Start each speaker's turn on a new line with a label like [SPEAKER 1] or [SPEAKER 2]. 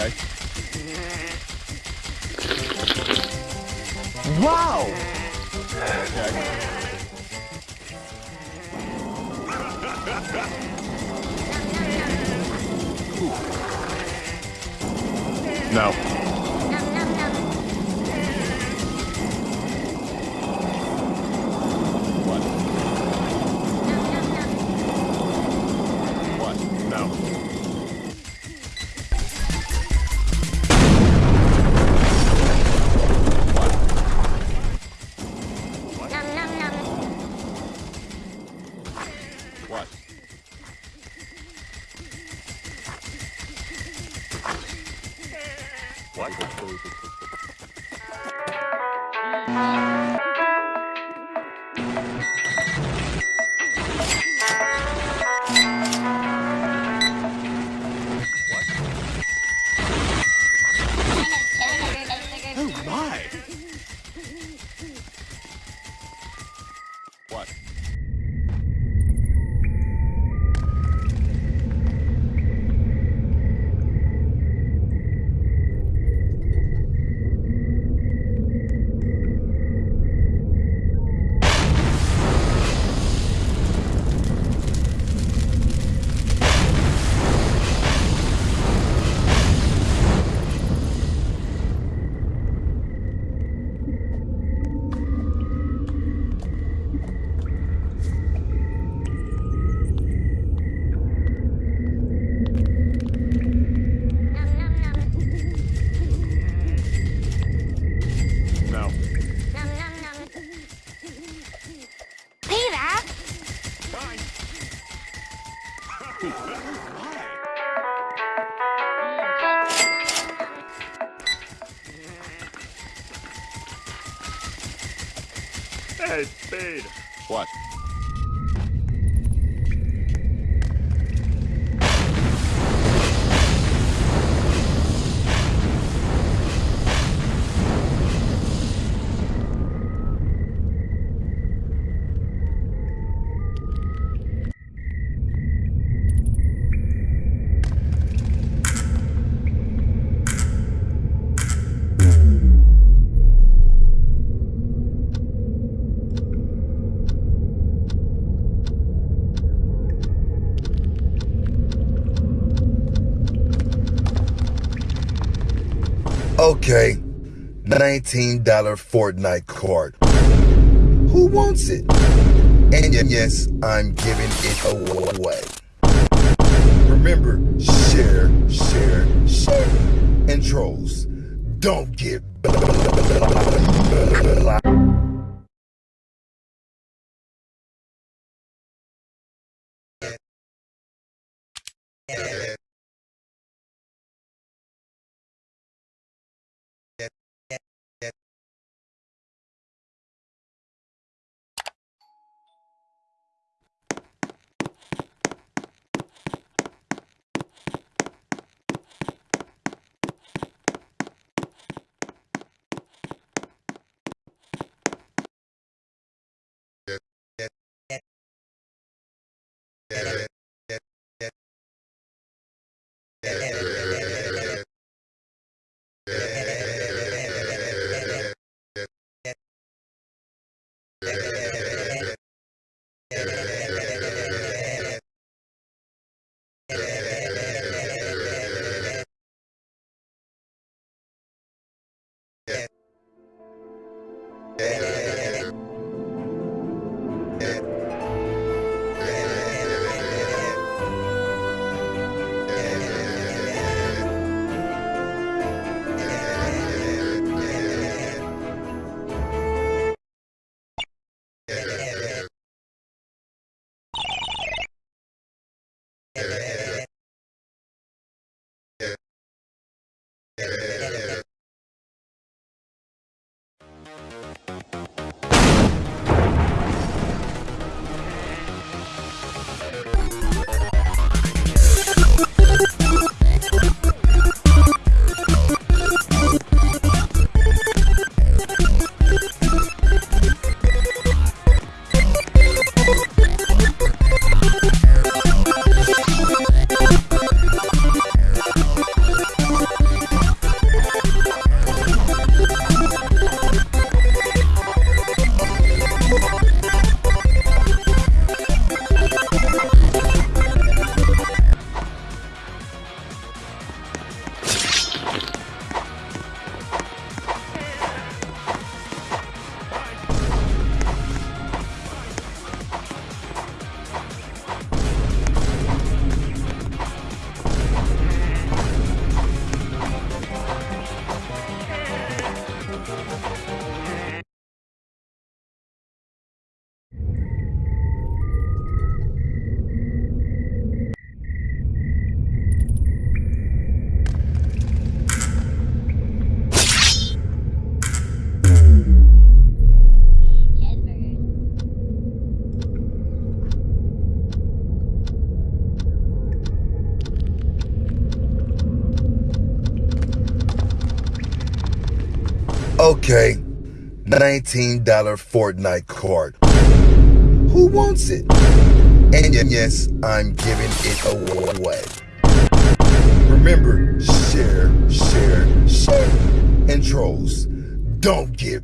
[SPEAKER 1] Okay. Wow! Okay. No.
[SPEAKER 2] Hey, Speed.
[SPEAKER 1] What?
[SPEAKER 3] Okay, $19 Fortnite card. Who wants it? And yes, I'm giving it away. Remember, share, share, share. And trolls, don't get Okay, $19 Fortnite card. Who wants it? And yes, I'm giving it away. Remember, share, share, share. And trolls, don't get